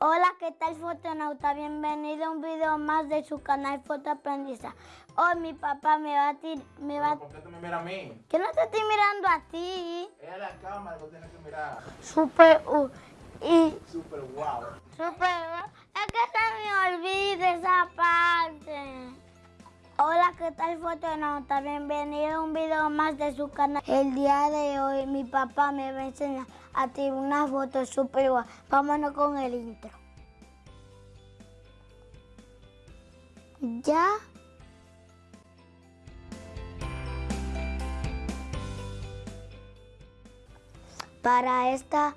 Hola, ¿qué tal fotonauta? Bienvenido a un video más de su canal Fotoaprendiza. Hoy mi papá me va a tirar... Me va... ¿Por qué tú me miras a mí? Yo no te estoy mirando a ti. Es la cámara que tienes que mirar. Super... Uh, y... Super wow. Super... Es que se me olvida esa parte. ¿Qué tal fotonauta? Bienvenido a un video más de su canal. El día de hoy mi papá me va a enseñar a tirar una foto super guay. Vámonos con el intro. ¿Ya? Para esta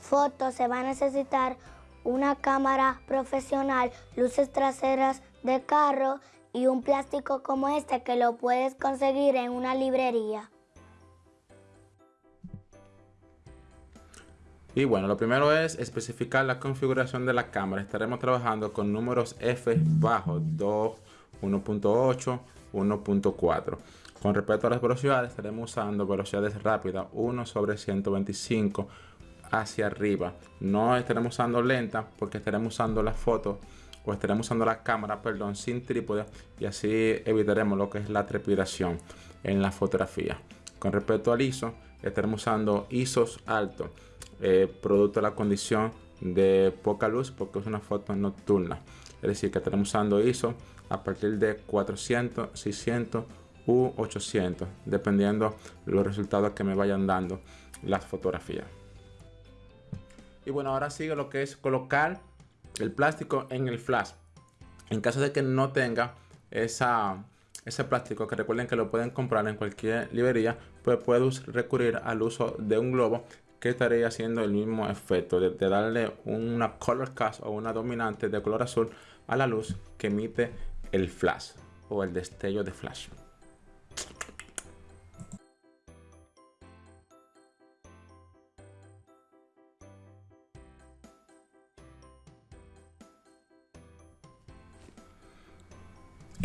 foto se va a necesitar una cámara profesional, luces traseras de carro y un plástico como este que lo puedes conseguir en una librería. Y bueno, lo primero es especificar la configuración de la cámara. Estaremos trabajando con números F bajo 2, 1.8, 1.4. Con respecto a las velocidades, estaremos usando velocidades rápidas 1 sobre 125 hacia arriba. No estaremos usando lenta porque estaremos usando la foto o estaremos usando la cámara, perdón, sin trípode y así evitaremos lo que es la trepidación en la fotografía. Con respecto al ISO, estaremos usando ISOs altos eh, producto de la condición de poca luz porque es una foto nocturna. Es decir, que estaremos usando ISO a partir de 400, 600 u 800, dependiendo los resultados que me vayan dando las fotografías. Y bueno, ahora sigue lo que es colocar el plástico en el flash. En caso de que no tenga esa, ese plástico, que recuerden que lo pueden comprar en cualquier librería, pues puedes recurrir al uso de un globo que estaría haciendo el mismo efecto de, darle una color cast o una dominante de color azul a la luz que emite el flash o el destello de flash.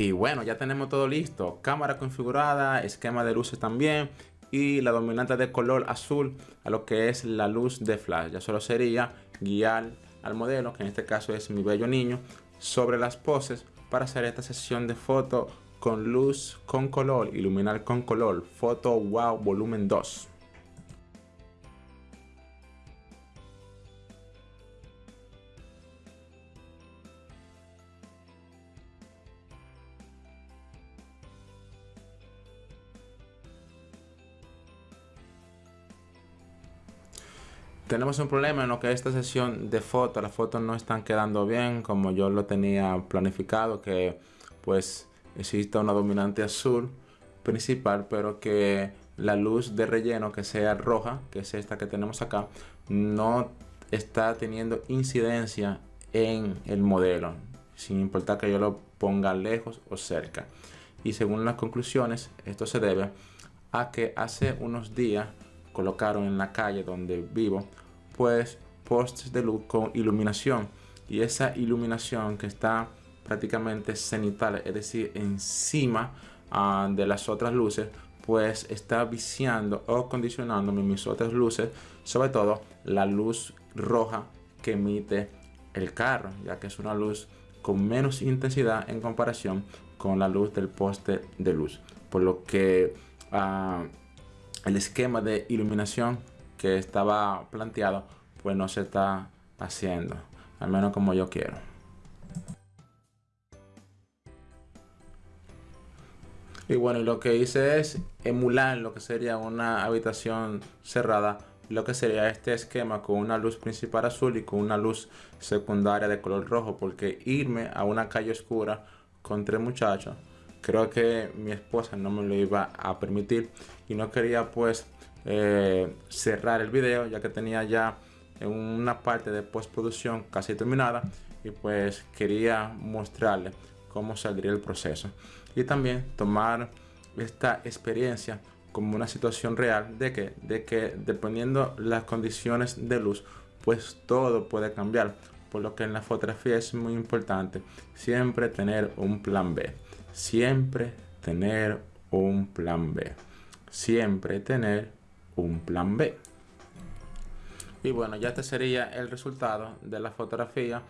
Y bueno, ya tenemos todo listo. Cámara configurada, esquema de luces también y la dominante de color azul a lo que es la luz de flash. Ya solo sería guiar al modelo, que en este caso es mi bello niño, sobre las poses para hacer esta sesión de foto con luz con color, iluminar con color, foto wow volumen 2. Tenemos un problema en lo que es esta sesión de fotos. Las fotos no están quedando bien como yo lo tenía planificado, que pues exista una dominante azul principal, pero que la luz de relleno que sea roja, que es esta que tenemos acá, no está teniendo incidencia en el modelo, sin importar que yo lo ponga lejos o cerca. Y según las conclusiones, esto se debe a que hace unos días colocaron en la calle donde vivo pues postes de luz con iluminación. Y esa iluminación que está prácticamente cenital es decir encima ah, de las otras luces pues está viciando o condicionando mis otras luces sobre todo la luz roja que emite el carro ya que es una luz con menos intensidad en comparación con la luz del poste de luz. Por lo que ah, el esquema de iluminación que estaba planteado pues no se está haciendo al menos como yo quiero. Y bueno lo que hice es emular lo que sería una habitación cerrada lo que sería este esquema con una luz principal azul y con una luz secundaria de color rojo porque irme a una calle oscura con tres muchachos creo que mi esposa no me lo iba a permitir y no quería pues eh, cerrar el video ya que tenía ya una parte de postproducción casi terminada y pues quería mostrarle cómo saldría el proceso. Y también tomar esta experiencia como una situación real de que, de que dependiendo las condiciones de luz pues todo puede cambiar por lo que en la fotografía es muy importante siempre tener un plan B siempre tener un plan B. Siempre tener un plan B. Y bueno, ya este sería el resultado de la fotografía.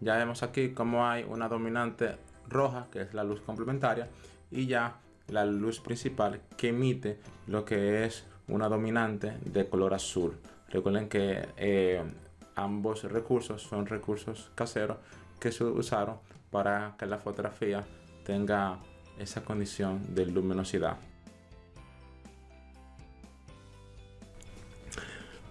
Ya vemos aquí cómo hay una dominante roja, que es la luz complementaria, y ya la luz principal que emite lo que es una dominante de color azul. Recuerden que eh, ambos recursos son recursos caseros que se usaron para que la fotografía tenga esa condición de luminosidad.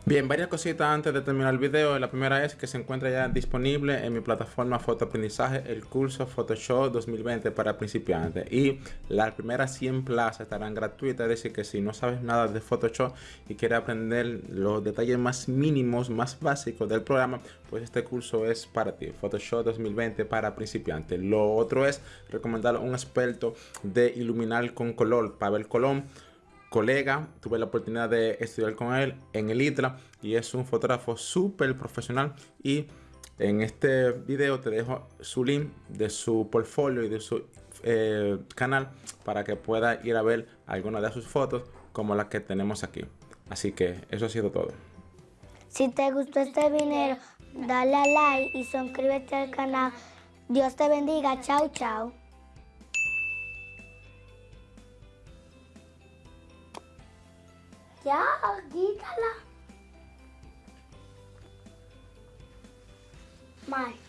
Bien, varias cositas antes de terminar el video. La primera es que se encuentra ya disponible en mi plataforma Fotoaprendizaje el curso Photoshop 2020 para principiantes. Y las primeras 100 plazas estarán gratuitas. Es decir, que si no sabes nada de Photoshop y quieres aprender los detalles más mínimos, más básicos del programa, pues este curso es para ti. Photoshop 2020 para principiantes. Lo otro es recomendar a un experto de iluminar con color, Pavel Colón colega, tuve la oportunidad de estudiar con él en el ITRA y es un fotógrafo súper profesional y en este video te dejo su link de su portfolio y de su eh, canal para que pueda ir a ver algunas de sus fotos como las que tenemos aquí. Así que eso ha sido todo. Si te gustó este video, dale a like y suscríbete al canal. Dios te bendiga. Chao, chao. Ya, quítala. Mal.